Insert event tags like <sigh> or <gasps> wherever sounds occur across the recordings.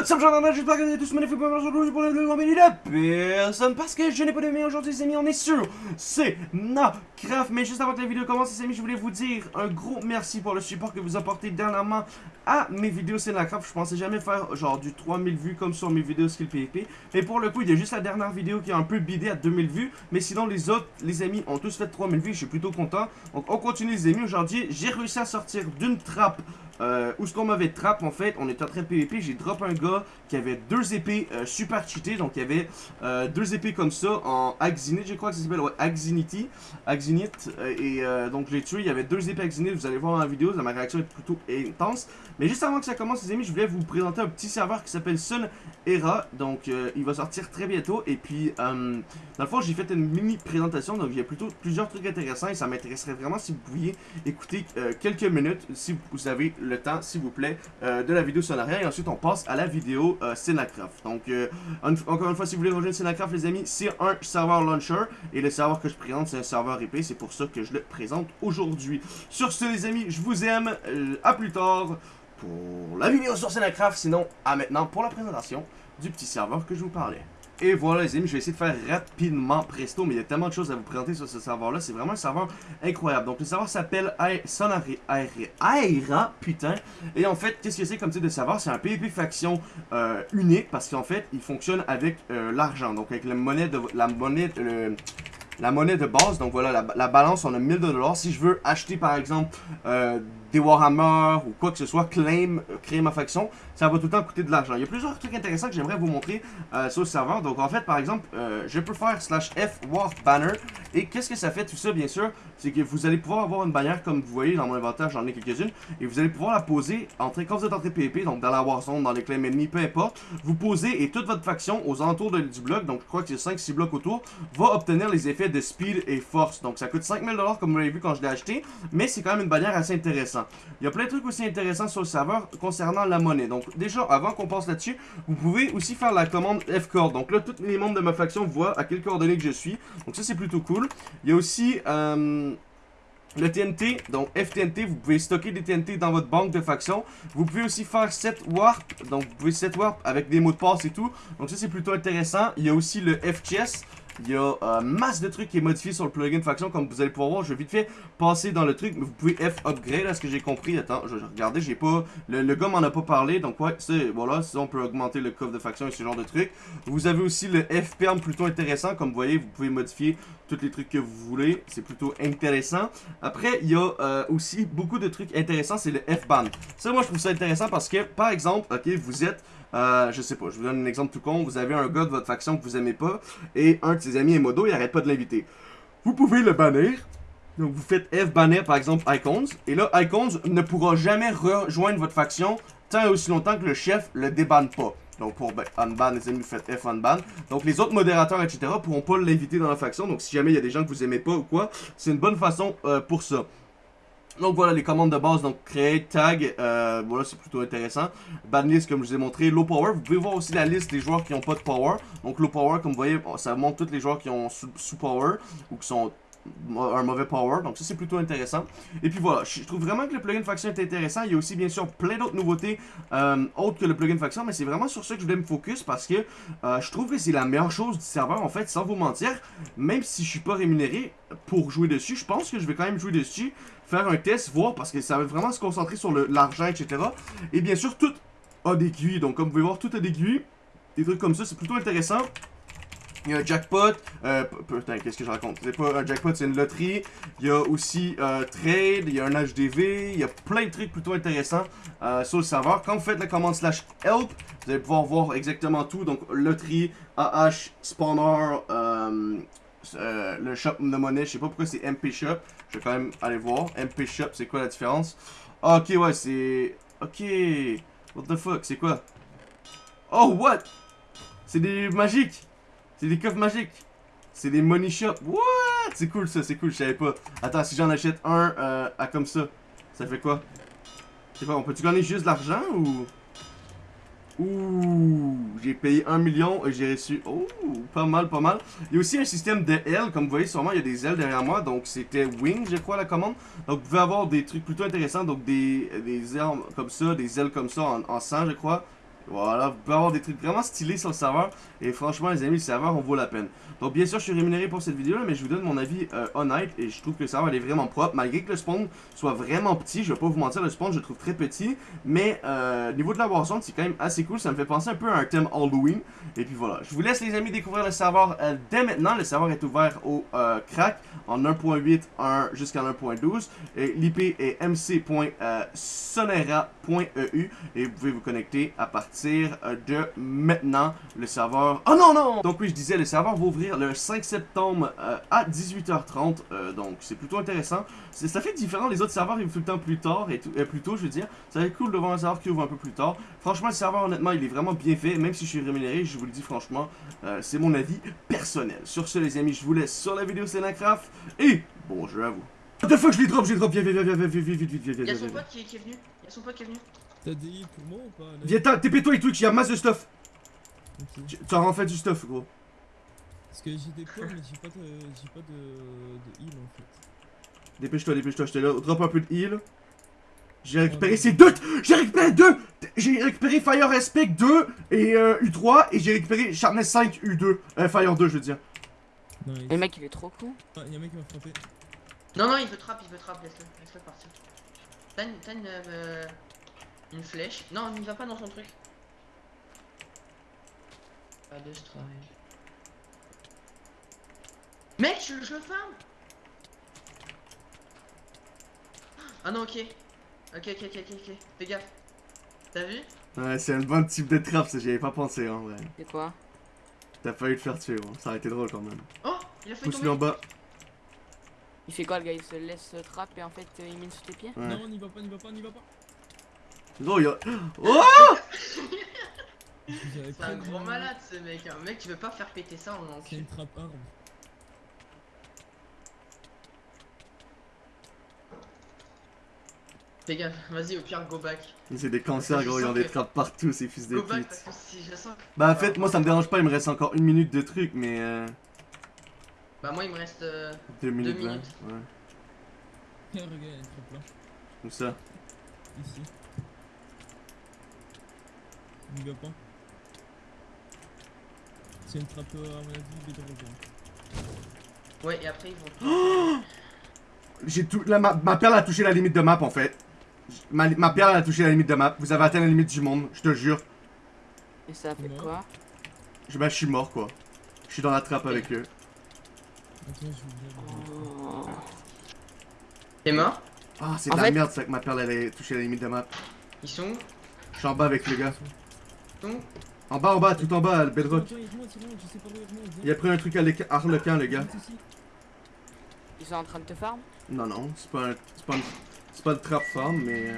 What's up, j'entends, j'espère que vous êtes tous magnifiques pour aujourd'hui pour le de personne parce que je n'ai pas de mail aujourd'hui, les amis, on est sur c'est Craft. Mais juste avant que la vidéo commence, les amis, je voulais vous dire un gros merci pour le support que vous apportez dernièrement à mes vidéos c'est Craft. Je pensais jamais faire genre du 3000 vues comme sur mes vidéos skill PvP. Mais pour le coup, il y a juste la dernière vidéo qui a un peu bidé à 2000 vues. Mais sinon, les autres, les amis, ont tous fait 3000 vues. Je suis plutôt content. Donc, on continue, les amis. Aujourd'hui, j'ai réussi à sortir d'une trappe euh, où ce qu'on m'avait trappe en fait, on était en train de PVP, j'ai drop un gars qui avait deux épées euh, super cheatées, donc il y avait euh, deux épées comme ça en Axinite, je crois que ça s'appelle, ouais, Axinity, Axinite, et donc je l'ai tué, il y avait deux épées Axinite, vous allez voir dans la vidéo, ma réaction est plutôt intense, mais juste avant que ça commence les amis, je voulais vous présenter un petit serveur qui s'appelle Sun Era, donc il va sortir très bientôt, et puis dans le fond j'ai fait une mini présentation, donc il y a plutôt plusieurs trucs intéressants, et ça m'intéresserait vraiment si vous pouviez écouter quelques minutes, si vous avez le temps, s'il vous plaît, euh, de la vidéo sonarien. Et ensuite, on passe à la vidéo euh, Donc, euh, encore une fois, si vous voulez rejoindre Cinecraft, les amis, c'est un serveur launcher. Et le serveur que je présente, c'est un serveur IP. C'est pour ça que je le présente aujourd'hui. Sur ce, les amis, je vous aime. Euh, à plus tard pour la vidéo sur Cinecraft. Sinon, à maintenant pour la présentation du petit serveur que je vous parlais. Et voilà les amis, je vais essayer de faire rapidement presto, mais il y a tellement de choses à vous présenter sur ce serveur-là. C'est vraiment un serveur incroyable. Donc le serveur s'appelle Aera, putain. Et en fait, qu'est-ce que c'est comme type de serveur? C'est un PvP faction euh, unique parce qu'en fait, il fonctionne avec euh, l'argent. Donc avec la monnaie de la monnaie, la monnaie de base. Donc voilà, la, balance, on a 1000 dollars. Si je veux acheter par exemple euh, des Warhammer ou quoi que ce soit, claim, euh, créer ma faction, ça va tout le temps coûter de l'argent. Il y a plusieurs trucs intéressants que j'aimerais vous montrer euh, sur le serveur. Donc en fait, par exemple, je peux faire slash F War Banner. Et qu'est-ce que ça fait tout ça, bien sûr? C'est que vous allez pouvoir avoir une bannière comme vous voyez dans mon inventaire, j'en ai quelques-unes. Et vous allez pouvoir la poser en quand vous êtes en train de PvP, donc dans la Warzone, dans les claims ennemis, peu importe. Vous posez et toute votre faction aux alentours du bloc, donc je crois que c'est 5-6 blocs autour, va obtenir les effets de speed et force. Donc ça coûte 5000$ comme vous l'avez vu quand je l'ai acheté. Mais c'est quand même une bannière assez intéressante. Il y a plein de trucs aussi intéressants sur le serveur concernant la monnaie. Donc déjà, avant qu'on passe là-dessus, vous pouvez aussi faire la commande F-Cord. Donc là, tous les membres de ma faction voient à quelle coordonnée que je suis. Donc ça, c'est plutôt cool. Il y a aussi... Euh, le TNT, donc FTNT, vous pouvez stocker des TNT dans votre banque de faction. Vous pouvez aussi faire 7 warp, donc vous pouvez 7 warp avec des mots de passe et tout. Donc ça c'est plutôt intéressant. Il y a aussi le FCS, il y a euh, masse de trucs qui est modifié sur le plugin faction, comme vous allez pouvoir voir. Je vais vite fait passer dans le truc, vous pouvez F upgrade, à ce que j'ai compris. Attends, je vais regarder, j'ai pas... Le, gars m'en a pas parlé, donc ouais. Voilà, ça on peut augmenter le coffre de faction et ce genre de trucs. Vous avez aussi le FPM plutôt intéressant, comme vous voyez, vous pouvez modifier tous les trucs que vous voulez. C'est plutôt intéressant. Après, il y a euh, aussi beaucoup de trucs intéressants, c'est le F-ban. Ça, moi, je trouve ça intéressant parce que, par exemple, ok, vous êtes euh, je sais pas, je vous donne un exemple tout con. Vous avez un gars de votre faction que vous aimez pas, et un de ses amis est modo, il arrête pas de l'inviter. Vous pouvez le bannir. Donc vous faites F bannir par exemple Icons, et là Icons ne pourra jamais rejoindre votre faction tant et aussi longtemps que le chef le débanne pas. Donc pour unban, les amis, vous faites F unban. Donc les autres modérateurs, etc. pourront pas l'inviter dans la faction. Donc si jamais il y a des gens que vous aimez pas ou quoi, c'est une bonne façon euh, pour ça. Donc voilà les commandes de base, donc create, tag, euh, voilà c'est plutôt intéressant. Banlist comme je vous ai montré, low power, vous pouvez voir aussi la liste des joueurs qui n'ont pas de power. Donc low power comme vous voyez, ça montre tous les joueurs qui ont sous, power ou qui sont un mauvais power, donc ça c'est plutôt intéressant. Et puis voilà, je trouve vraiment que le plugin faction est intéressant. Il y a aussi bien sûr plein d'autres nouveautés euh, autres que le plugin faction, mais c'est vraiment sur ça que je voulais me focus parce que euh, je trouve que c'est la meilleure chose du serveur en fait, sans vous mentir. Même si je suis pas rémunéré pour jouer dessus, je pense que je vais quand même jouer dessus faire un test, voir, parce que ça va vraiment se concentrer sur l'argent, etc. Et bien sûr, tout a des. Donc, comme vous pouvez voir, tout a des. Des trucs comme ça, c'est plutôt intéressant. Il y a un jackpot. Euh, putain, qu'est-ce que je raconte? C'est pas un jackpot, c'est une loterie. Il y a aussi euh, trade, il y a un HDV. Il y a plein de trucs plutôt intéressants euh, sur le serveur. Quand vous faites la commande slash help, vous allez pouvoir voir exactement tout. Donc, loterie, AH, spawner, euh, euh, le shop de monnaie. Je sais pas pourquoi c'est MP Shop. Je vais quand même aller voir. MP Shop, c'est quoi la différence? Ah, ok, ouais, c'est... Ok. What the fuck, c'est quoi? Oh, what? C'est des magiques. C'est des coffres magiques. C'est des money shop. What? C'est cool ça, c'est cool, je savais pas. Attends, si j'en achète un euh, à comme ça, ça fait quoi? Je sais pas, on peut-tu gagner juste de l'argent ou... Ouh, j'ai payé 1 million et j'ai reçu... Oh, pas mal, pas mal. Il y a aussi un système de ailes, comme vous voyez sûrement, il y a des ailes derrière moi. Donc c'était Wing, je crois, la commande. Donc vous pouvez avoir des trucs plutôt intéressants, donc des, des ailes comme ça, des ailes comme ça en, sang, je crois. Voilà, vous pouvez avoir des trucs vraiment stylés sur le serveur. Et franchement, les amis, le serveur, on vaut la peine. Donc, bien sûr, je suis rémunéré pour cette vidéo-là, mais je vous donne mon avis euh, honnête. Et je trouve que le serveur, est vraiment propre. Malgré que le spawn soit vraiment petit, je vais pas vous mentir, le spawn, je le trouve très petit. Mais, euh, niveau de la boisson, c'est quand même assez cool. Ça me fait penser un peu à un thème Halloween. Et puis voilà. Je vous laisse, les amis, découvrir le serveur euh, dès maintenant. Le serveur est ouvert au euh, crack en 1.8 jusqu'à 1.12. Et l'IP est mc.sonera.eu. Et vous pouvez vous connecter à partir euh, de maintenant. Le serveur... Oh non, non! Donc oui, je disais, le serveur va ouvrir le 5 septembre euh, à 18h30. euh, donc c'est plutôt intéressant. Ça fait différent, les autres serveurs ils ouvrent tout le temps plus tard et tout, euh, plus tôt, je veux dire. Ça va être cool de voir un serveur qui ouvre un peu plus tard. Franchement, le serveur, honnêtement, il est vraiment bien fait. Même si je suis rémunéré, je vous le dis franchement, euh, c'est mon avis personnel. Sur ce, les amis, je vous laisse sur la vidéo Senacraft et bon jeu à vous. What the fuck, je l'ai drop, je l'ai drop, viens, viens, viens, viens, viens, viens, viens, viens, viens, viens, Y'a viens, son viens. pote qui, qui est venu. Y'a son pote qui est venu. T'as des heals pour moi ou pas là Viens, t'as- TP-toi et Twitch, il y a masse de stuff. Ok. Tu as en fait du stuff, gros. Parce que j'ai des points mais j'ai pas de. j'ai pas de. de heal en fait. Dépêche-toi, dépêche-toi, je te là. Drop un peu de heal. J'ai récupéré ces deux. J'ai récupéré deux. J'ai récupéré Fire Aspect 2 et euh, U3 et j'ai récupéré Sharpness 5 U2. Euh, Fire 2, je veux dire. Nice. Le mec il est trop cool. Ah, y'a un mec qui m'a frappé. Non, non, il veut trap, il veut trap. Laisse-le, laisse-le partir. T'as une, t'as une, euh, une flèche. Non, n'y va pas dans son truc. Pas de strike. Mec, je, je le farm. Ah non, ok. Ok, ok, ok, ok, ok. Fais gaffe. T'as vu? Ouais, c'est un bon type de trap, ça, j'y avais pas pensé en vrai. C'est quoi? T'as failli te faire tuer, bon. ça aurait été drôle quand même. Oh, il a fait Pousse-le en bas. Il fait quoi le gars? Il se laisse trap et en fait euh, il mine sous tes pieds? Ouais. Non, n'y va pas, n'y va pas, n'y va pas. Gros, il y a. Oh C'est un gros malade ce mec. Hein. Mec, tu veux pas faire péter ça en C'est entier. une trappe arbre. Fais gaffe, vas-y, au pire, go back. C'est des cancers, gros, ils ont des trappes partout, ces fils de Go back parce pute. que si je sens. Bah, en fait, moi ça me dérange pas, il me reste encore une minute de truc, mais. Euh, Bah, moi, il me reste. euh, deux minutes. Ouais, Regarde, il y a une trappe là. comme ça? Ici. Pas. C'est une trappe euh, à mon avis. Ouais, et après, ils vont. <gasps> J'ai tout. Là, ma, ma perle a touché la limite de map en fait. Ma, ma perle a touché la limite de map. Vous avez atteint la limite du monde, je te jure. Et ça fait Comment quoi? Je, bah, je suis mort quoi. Je suis dans la trappe avec eux. Attends, je. Oh. T'es mort? Ah, c'est de la fait- merde ça que ma perle elle a touché la limite de map. Ils sont où? Je suis en bas avec le gars. En bas, en bas, tout en bas, le bedrock. Il il il. Il a pris un truc à Harlequin, le gars. Ils sont en train de te farm? Non, non, c'est pas un. Pas, pas le trap farm, mais. euh,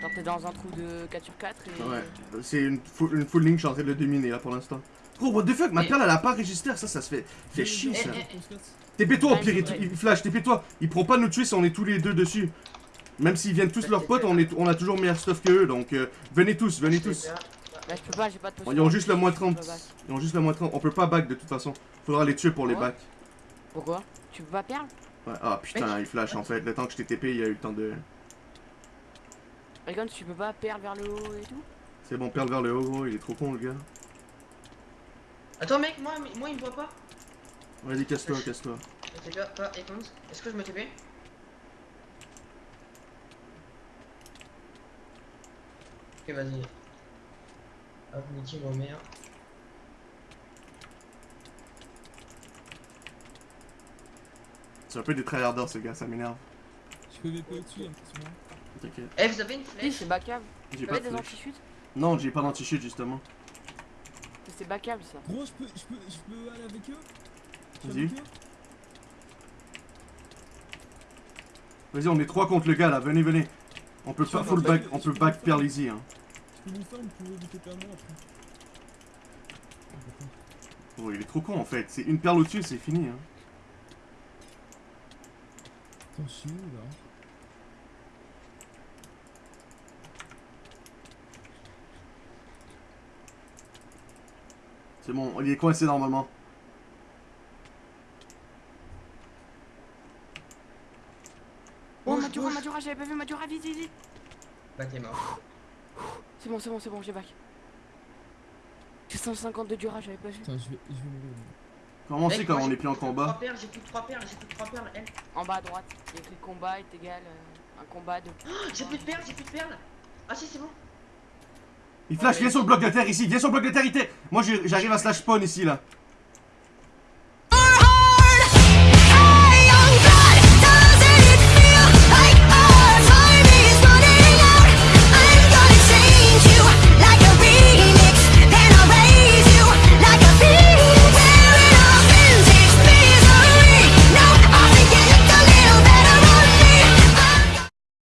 Genre t'es dans un trou de 4 sur 4 et... ouais. C'est une, full- une full ligne, je suis en train de le dominer là pour l'instant. Gros, what the fuck, ma perle elle a pas register, ça, ça se fait. fait chier ça. TP-toi au pire, il, il flash, TP-toi. Ils pourront pas nous tuer si on est tous les deux dessus. Même s'ils viennent tous leurs potes, on, est, on a toujours meilleur stuff que eux, donc euh, venez tous, venez tous. Bah je peux pas, j'ai pas de potion. Ils ont juste le moins 30. Je peux pas. Ils ont juste le moins 30. On peut pas back de toute façon. Faudra les tuer pour les Ouais. back. Pourquoi? Tu peux pas perdre? Ouais. Ah putain, il flash en fait. Le temps que je t'ai TP, il y a eu le temps de. Regarde, tu peux pas perdre vers le haut et tout? C'est bon, perdre vers le haut, gros, il est trop con le gars. Attends, mec, moi, moi, il me voit pas. Vas-y, casse-toi, casse-toi. Est-ce que je me TP Ok, vas-y. Hop, niquez vos mères. C'est un peu des tryharders ce gars, ça m'énerve. Je peux VP au-dessus, hein. T'inquiète. Eh, vous avez une Oui, flèche c'est backable. J'ai Vous pas des anti-chutes Non, j'ai pas d'anti-shit justement. C'est backable ça. Gros, je peux, je peux, je peux aller avec eux? Vas-y. Vas-y, on est trois contre le gars là, venez, venez. On peut pas full pas- back, on peut pas back easy hein. Après. D'accord. Oh, il est trop con en fait. C'est une perle au-dessus, c'est fini hein. Où là C'est bon, il est coincé normalement. Oh Madura. Madura, j'avais pas vu Madura, vite, vite, vite Bah, t'es mort. C'est bon, c'est bon, c'est bon, j'ai back. J'ai 150 de durage, j'avais pas vu. Attends, je vais, je vais mourir. Comment sait quand on est plus en perles, J'ai plus de 3 perles, j'ai plus de 3 perles. Elle. En bas à droite, il y a écrit combat est égal euh, un combat de. J'ai plus de perles, j'ai plus de perles. Ah si, c'est bon. Il flash, viens sur le bloc de terre ici, viens sur le bloc de terre ici. Moi j'arrive à slash spawn ici là.